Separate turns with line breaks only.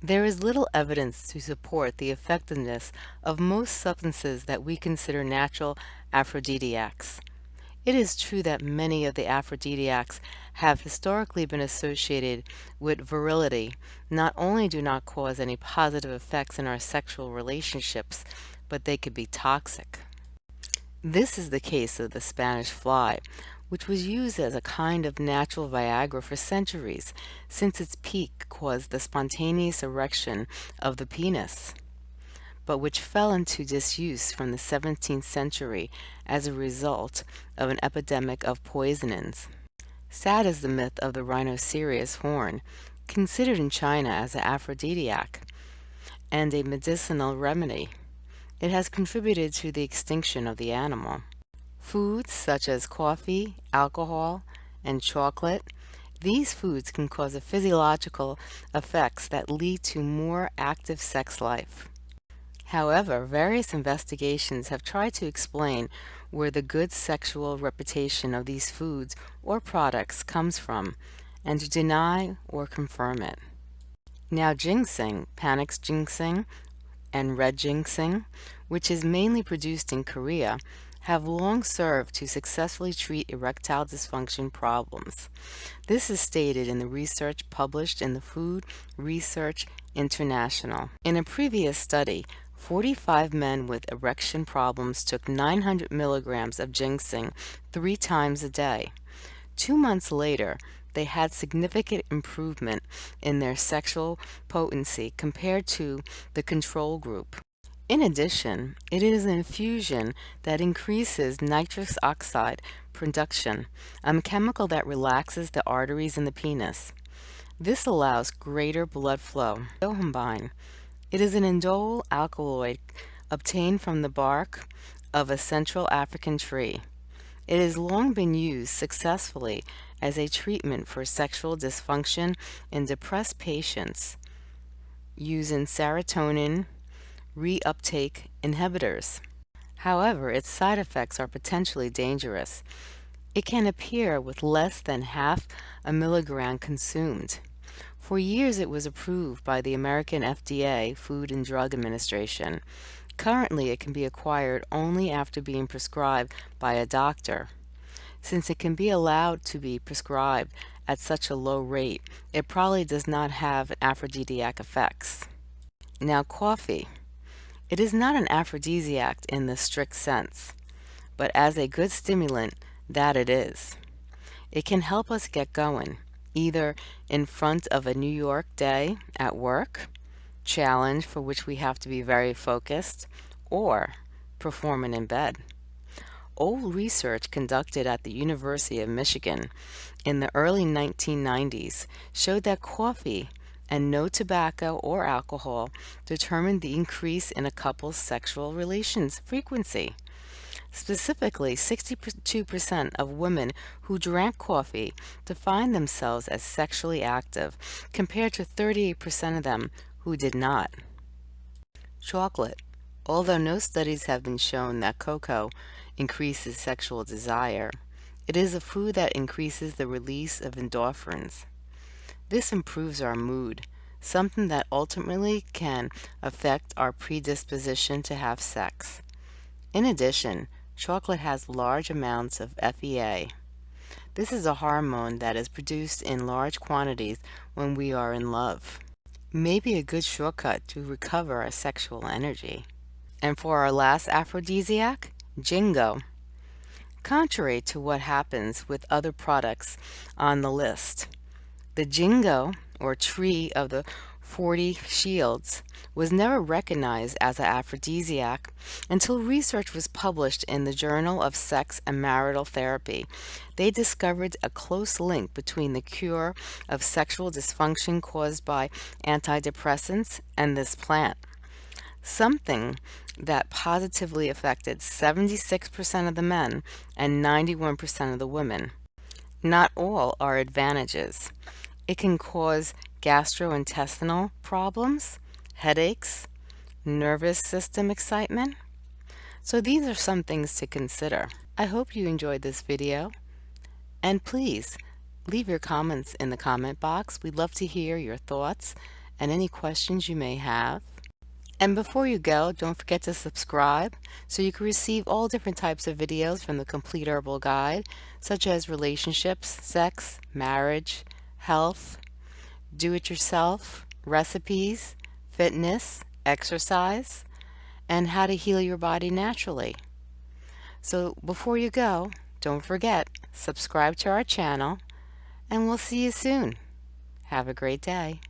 There is little evidence to support the effectiveness of most substances that we consider natural aphrodisiacs. It is true that many of the aphrodisiacs have historically been associated with virility, not only do not cause any positive effects in our sexual relationships, but they could be toxic. This is the case of the Spanish fly, which was used as a kind of natural Viagra for centuries, since its peak caused the spontaneous erection of the penis, but which fell into disuse from the 17th century as a result of an epidemic of poisonings. Sad is the myth of the rhinoceros horn, considered in China as an aphrodisiac and a medicinal remedy. It has contributed to the extinction of the animal. Foods such as coffee, alcohol, and chocolate, these foods can cause physiological effects that lead to more active sex life. However, various investigations have tried to explain where the good sexual reputation of these foods or products comes from, and to deny or confirm it. Now ginseng, Panax ginseng, and red ginseng, which is mainly produced in Korea, have long served to successfully treat erectile dysfunction problems. This is stated in the research published in the Food Research International. In a previous study, 45 men with erection problems took 900 milligrams of ginseng three times a day. Two months later, they had significant improvement in their sexual potency compared to the control group. In addition, it is an infusion that increases nitrous oxide production, a chemical that relaxes the arteries in the penis. This allows greater blood flow. Yohimbine. It is an indole alkaloid obtained from the bark of a Central African tree. It has long been used successfully as a treatment for sexual dysfunction in depressed patients using serotonin reuptake inhibitors. However, its side effects are potentially dangerous. It can appear with less than half a milligram consumed. For years it was approved by the American FDA Food and Drug Administration. Currently it can be acquired only after being prescribed by a doctor. Since it can be allowed to be prescribed at such a low rate, it probably does not have aphrodisiac effects. Now coffee. It is not an aphrodisiac in the strict sense, but as a good stimulant, that it is. It can help us get going, either in front of a New York day at work, challenge for which we have to be very focused, or performing in bed. Old research conducted at the University of Michigan in the early 1990s showed that coffee and no tobacco or alcohol determined the increase in a couple's sexual relations frequency. Specifically, 62% of women who drank coffee defined themselves as sexually active, compared to 38% of them who did not. Chocolate. Although no studies have been shown that cocoa increases sexual desire, it is a food that increases the release of endorphins. This improves our mood, something that ultimately can affect our predisposition to have sex. In addition, chocolate has large amounts of FEA. This is a hormone that is produced in large quantities when we are in love. May be a good shortcut to recover our sexual energy. And for our last aphrodisiac, Ginkgo. Contrary to what happens with other products on the list, the ginkgo, or tree of the 40 shields, was never recognized as an aphrodisiac until research was published in the Journal of Sex and Marital Therapy. They discovered a close link between the cure of sexual dysfunction caused by antidepressants and this plant, something that positively affected 76% of the men and 91% of the women. Not all are advantages. It can cause gastrointestinal problems, headaches, nervous system excitement. So these are some things to consider. I hope you enjoyed this video. And please, leave your comments in the comment box. We'd love to hear your thoughts and any questions you may have. And before you go, don't forget to subscribe so you can receive all different types of videos from the Complete Herbal Guide, such as relationships, sex, marriage, health, do-it-yourself, recipes, fitness, exercise, and how to heal your body naturally. So before you go, don't forget, subscribe to our channel, and we'll see you soon. Have a great day.